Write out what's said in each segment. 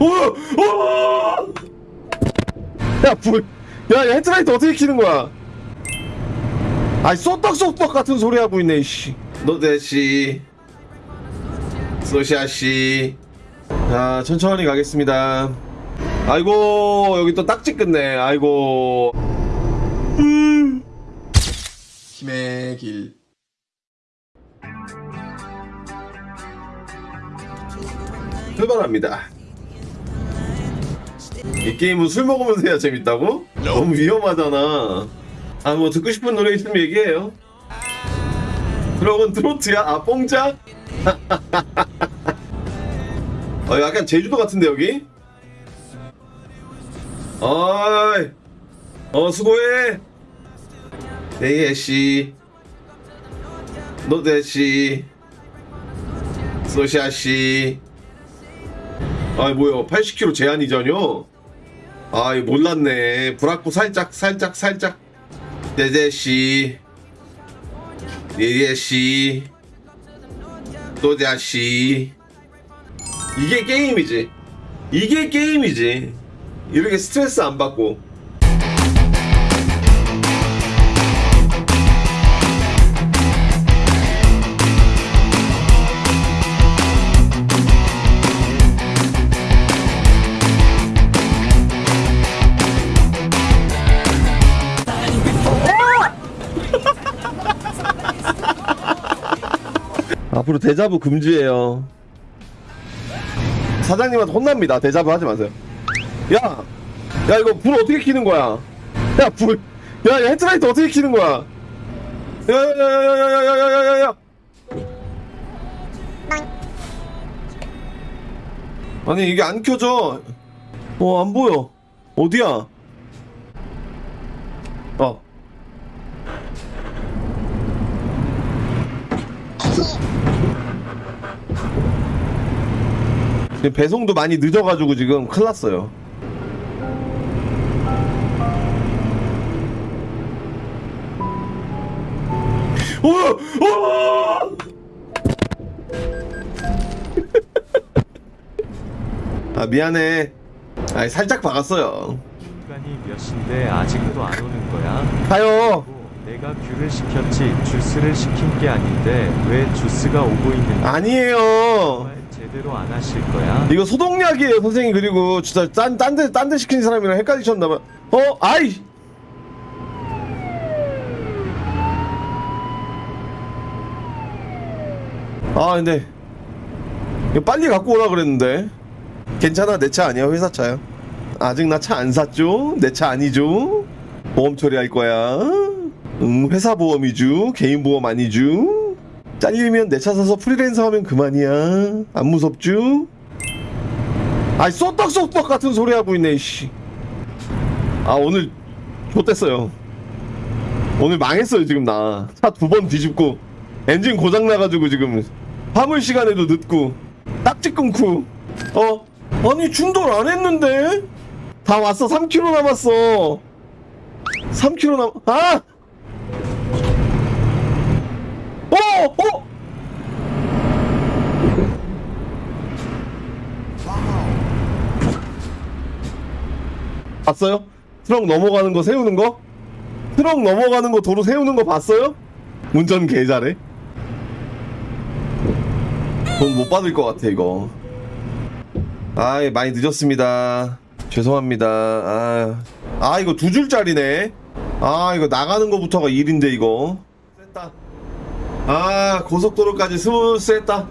오! 오! 야, 불. 야, 야, 헤드라이트 어떻게 키는 거야? 아이, 쏙떡쏙떡 같은 소리 하고 있네, 씨. 노대씨. 소샤씨. 자, 천천히 가겠습니다. 아이고, 여기 또 딱지 끝네. 아이고. 음. 힘의 길. 출발합니다. 이 게임은 술 먹으면서 해야 재밌다고? 너무 위험하잖아. 아, 뭐 듣고 싶은 노래 있으면 얘기해요. 그러면 트로트야? 아, 뽕짝? 어, 약간 제주도 같은데, 여기? 어이, 어, 수고해. 네예씨. 노대씨. 소샤씨. 아이 뭐야 80kg 제한이잖요 아이 몰랐네. 브라코 살짝 살짝 살짝. 네제씨. 네제씨. 또자씨. 이게 게임이지. 이게 게임이지. 이렇게 스트레스 안 받고 앞으로 대자부 금지예요. 사장님한테 혼납니다. 대자부 하지 마세요. 야, 야 이거 불 어떻게 켜는 거야? 야 불, 야, 야 헤드라이트 어떻게 켜는 거야? 야야야야야야야야야야. 아니 이게 안 켜져. 어 안 보여. 어디야? 어. 지금 배송도 많이 늦어가지고 지금 큰일 났어요. 오! 오! 아 미안해. 아 살짝 박았어요. 시간이 몇 시인데 아직도 안 오는 거야? 가요. 내가 귤을 시켰지 주스를 시킨 게 아닌데 왜 주스가 오고 있는 거야? 아니에요. 제대로 안 하실 거야? 이거 소독약이에요 선생님 그리고 진짜 딴딴데 딴 데 시킨 사람이랑 헷갈리셨나봐. 어 아이. 아 근데 이거 빨리 갖고 오라 그랬는데 괜찮아 내 차 아니야 회사 차야 아직 나 차 안 샀죠 내 차 아니죠 보험 처리할 거야 응 회사 보험이죠 개인 보험 아니죠 잘리면 내 차 사서 프리랜서 하면 그만이야. 안 무섭죠 아이 쏙떡쏙떡 같은 소리 하고 있네 씨. 아 오늘 좋댔어요. 오늘 망했어요 지금 나. 차 두 번 뒤집고 엔진 고장 나가지고 지금 화물 시간에도 늦고 딱지 끊고. 어? 아니 충돌 안 했는데? 다 왔어. 3km 남았어. 3km 남 아! 어! 어! 봤어요? 트럭 넘어가는 거 세우는 거? 트럭 넘어가는 거 도로 세우는 거 봤어요? 운전 개 잘해. 돈 못 받을 것 같아 이거. 아 많이 늦었습니다. 죄송합니다. 아, 아 이거 두 줄짜리네. 아 이거 나가는 거부터가 일인데 이거. 셌다. 아 고속도로까지 스무스 했다.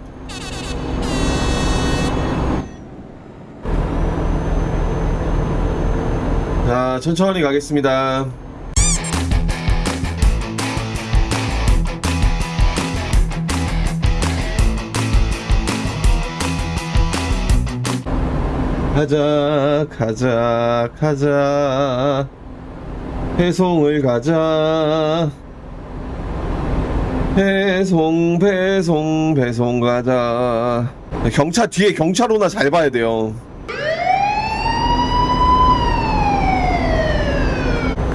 자 천천히 가겠습니다. 가자 가자 가자 배송을 가자 배송 배송 배송 가자. 경차 뒤에 경차로나 잘 봐야 돼요.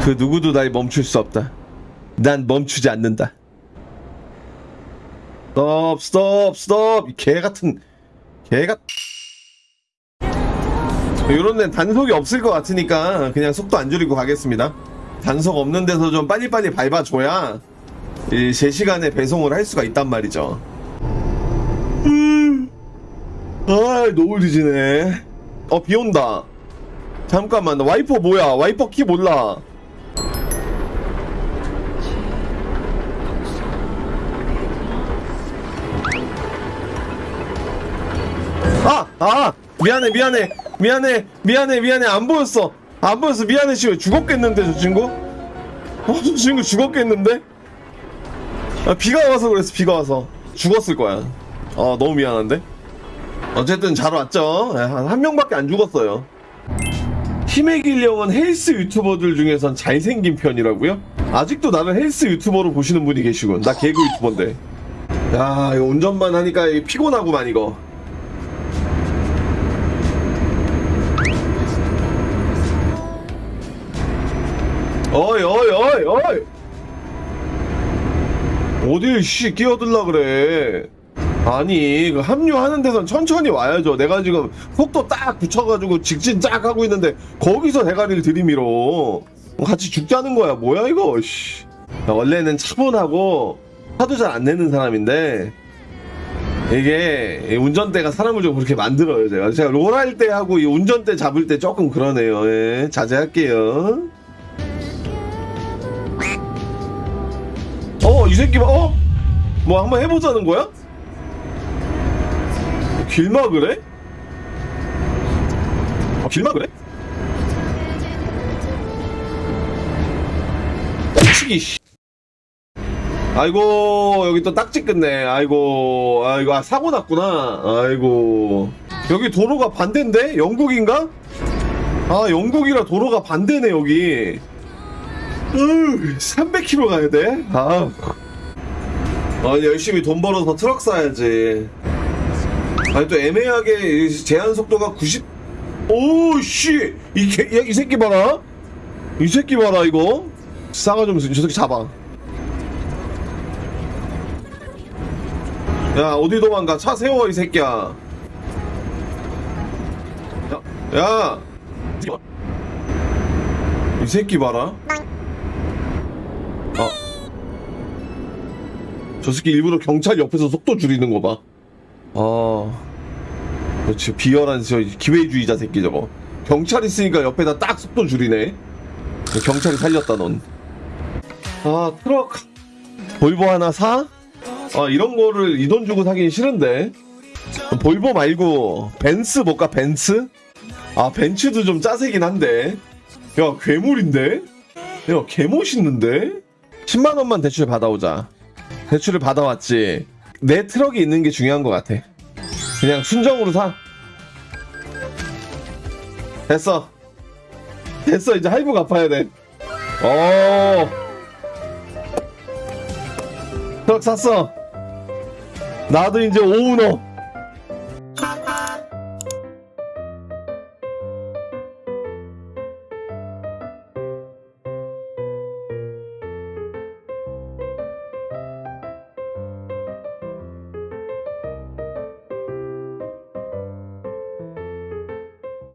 그 누구도 날 멈출 수 없다. 난 멈추지 않는다. 스톱 스톱 스톱. 개 같은 개 같... 이런 데는 단속이 없을 것 같으니까 그냥 속도 안 줄이고 가겠습니다. 단속 없는 데서 좀 빨리빨리 밟아줘야 이 제 시간에 배송을 할 수가 있단 말이죠. 음. 아, 너무 늦지네. 어, 비 온다. 잠깐만, 나 와이퍼 뭐야? 와이퍼 키 몰라. 아! 아! 미안해, 미안해, 미안해, 미안해, 미안해, 안 보였어. 안 보였어, 미안해, 지금 죽었겠는데, 저 친구? 어, 저 친구 죽었겠는데? 아, 비가 와서 그랬어, 비가 와서. 죽었을 거야. 어, 너무 미안한데? 어쨌든 잘 왔죠? 예, 한, 한 명밖에 안 죽었어요. 힘의 길령은 헬스 유튜버들 중에선 잘생긴 편이라고요? 아직도 나를 헬스 유튜버로 보시는 분이 계시군. 나 개그 유튜버인데. 야, 이거 운전만 하니까 이거 피곤하구만, 이거. 어이, 어이, 어이, 어이! 어딜, 씨, 끼어들라 그래. 아니, 그 합류하는 데선 천천히 와야죠. 내가 지금 속도 딱 붙여가지고 직진 쫙 하고 있는데, 거기서 대가리를 들이밀어. 같이 죽자는 거야. 뭐야, 이거, 씨. 나 원래는 차분하고, 화도 잘 안 내는 사람인데, 이게, 이 운전대가 사람을 좀 그렇게 만들어요, 제가. 제가 롤 할 때 하고, 이 운전대 잡을 때 조금 그러네요. 예, 자제할게요. 이 새끼 봐, 어? 뭐 한번 해보자는 거야? 길막을 해? 어, 길막을 해? 치기 씨. 아이고 여기 또 딱지 끝네 아이고 아이고 아 사고 났구나 아이고 여기 도로가 반대인데 영국인가? 아 영국이라 도로가 반대네 여기 으 300km 가야 돼? 아 아니 열심히 돈 벌어서 트럭 사야지. 아니 또 애매하게 이 제한 속도가 90 오씨! 이, 개- 야, 이 새끼 봐라. 이 새끼 봐라 이거. 싸가 좀저 새끼 잡아. 야 어디 도망가? 차 세워 이 새끼야. 야, 야. 이 새끼 봐라 저 새끼 일부러 경찰 옆에서 속도 줄이는 거 봐. 아. 그렇지. 비열한 저 기회주의자 새끼 저거. 경찰 있으니까 옆에다 딱 속도 줄이네. 경찰이 살렸다 넌. 아 트럭 볼보 하나 사? 아 이런 거를 이 돈 주고 사긴 싫은데. 볼보 말고 벤츠 뭘까 벤츠? 아 벤츠도 좀 짜세긴 한데. 야 괴물인데? 야 개멋있는데? 10만 원만 대출 받아오자. 대출을 받아왔지. 내 트럭이 있는 게 중요한 것 같아. 그냥 순정으로 사. 됐어. 됐어. 이제 할부 갚아야 돼. 어. 트럭 샀어. 나도 이제 오우너.